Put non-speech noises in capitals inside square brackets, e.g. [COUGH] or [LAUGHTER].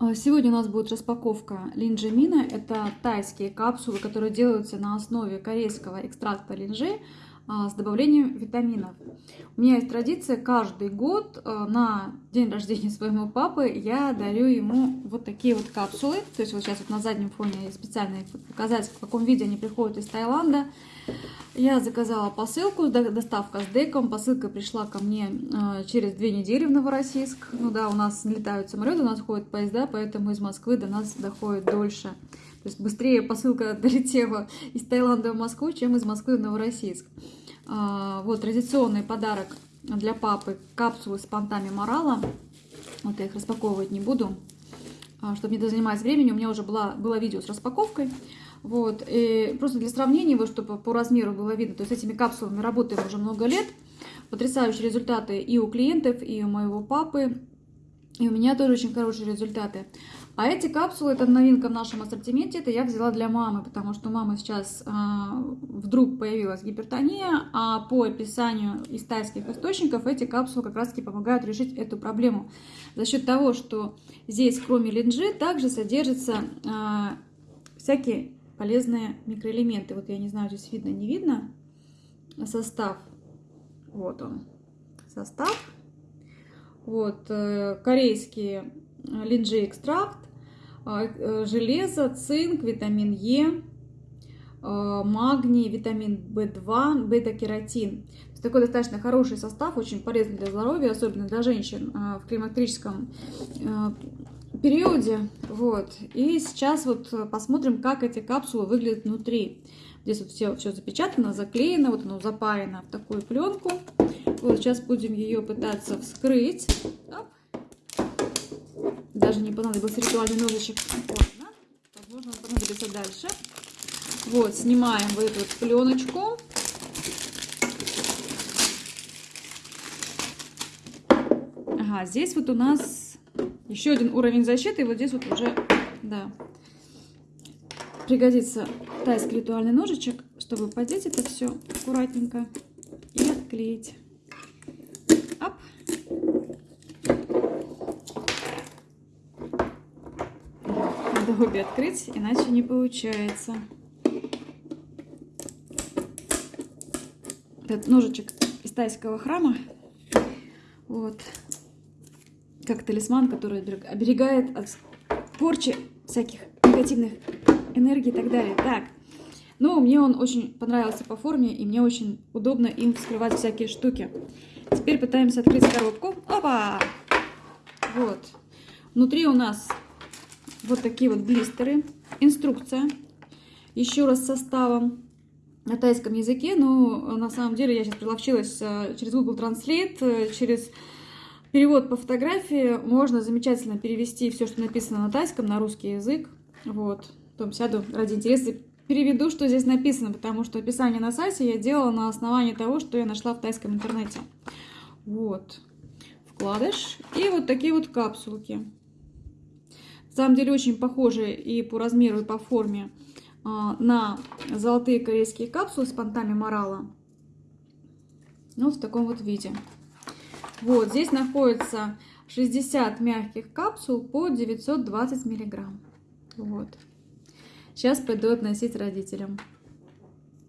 А, Сегодня у нас будет распаковка линджемина. Это тайские капсулы, которые делаются на основе корейского экстракта линжи а, с добавлением витаминов. У меня есть традиция, каждый год а, на день рождения своего папы я дарю ему вот такие вот капсулы. То есть вот сейчас вот на заднем фоне специально их показать, в каком виде они приходят из Таиланда. Я заказала посылку, доставка с деком. Посылка пришла ко мне э, через две недели в Новороссийск. Ну да, у нас летают самолеты, у нас ходят поезда, поэтому из Москвы до нас доходит дольше. То есть быстрее посылка [LAUGHS] долетела из Таиланда в Москву, чем из Москвы в Новороссийск. А, вот традиционный подарок для папы капсулы с понтами морала. Вот я их распаковывать не буду, чтобы не занимать времени. У меня уже была, было видео с распаковкой. Вот, и просто для сравнения, вот, чтобы по размеру было видно, то есть этими капсулами работаем уже много лет. Потрясающие результаты и у клиентов, и у моего папы, и у меня тоже очень хорошие результаты. А эти капсулы, это новинка в нашем ассортименте, это я взяла для мамы, потому что у мамы сейчас а, вдруг появилась гипертония, а по описанию из тайских источников эти капсулы как раз таки помогают решить эту проблему. За счет того, что здесь кроме линджи также содержатся а, всякие полезные микроэлементы. Вот я не знаю, здесь видно, не видно состав. Вот он, состав. Вот, э, корейский линджи экстракт, железо, цинк, витамин Е, э, магний, витамин В2, бета-кератин. Такой достаточно хороший состав, очень полезный для здоровья, особенно для женщин в климактерическом периоде. Вот. И сейчас вот посмотрим, как эти капсулы выглядят внутри. Здесь вот все, все запечатано, заклеено, вот оно запаяно в такую пленку. Вот сейчас будем ее пытаться вскрыть. Оп. Даже не понадобился ритуальный ножичек. Ладно, возможно, он понадобится дальше. Вот, снимаем вот эту вот пленочку. Ага, здесь вот у нас еще один уровень защиты. И вот здесь вот уже, да, пригодится тайский ритуальный ножичек, чтобы подеть это все аккуратненько и отклеить. Оп. Надо обе открыть, иначе не получается. Этот ножичек из тайского храма. Вот как талисман, который оберегает от порчи всяких негативных энергий и так далее. Так, ну, мне он очень понравился по форме, и мне очень удобно им вскрывать всякие штуки. Теперь пытаемся открыть коробку. Опа! Вот. Внутри у нас вот такие вот блистеры. Инструкция. Еще раз составом на тайском языке. Но на самом деле я сейчас приловчилась э, через Google Translate, э, через Перевод по фотографии можно замечательно перевести все, что написано на тайском, на русский язык. Вот. Потом сяду ради интереса переведу, что здесь написано, потому что описание на сайте я делала на основании того, что я нашла в тайском интернете. Вот. Вкладыш. И вот такие вот капсулки. На самом деле очень похожи и по размеру, и по форме а, на золотые корейские капсулы с понтами морала. Ну, в таком вот виде. Вот, здесь находится 60 мягких капсул по 920 миллиграмм. Вот. Сейчас пойду относить родителям.